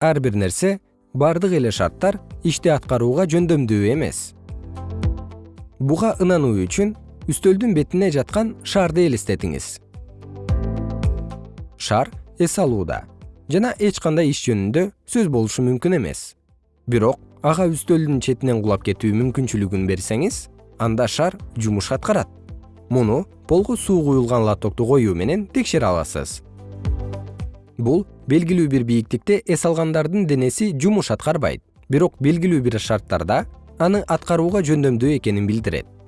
ар бир нерсе бардык эле шарттар ишти аткарууга жөндөмдүү эмес. Буга ынануу үчүн үстөлдүн бетине жаткан шарды элестетиңиз шар эс алууда жана эч кандай иш жөнүндө сөз болушу мүмкүн эмес. Бирок ага үстөлдүн четинен кулап кетүү мүмкүнчүлүгүн берсеңиз анда шар жумуш аткарат. Муну полго суу куюлган лотокту коюу менен текшере аласыз бул белгилүү бир бийиктикте эс алгандардын денеси жумуш аткарбайт. Бирок белгилүү бир шарттарда аны аткарууга жөндөмдүү экенин билдирет